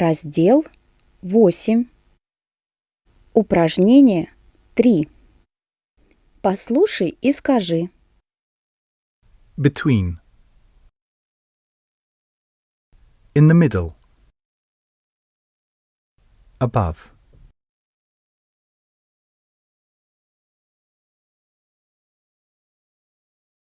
Раздел 8. Упражнение 3. Послушай и скажи. Between. In the middle. Above.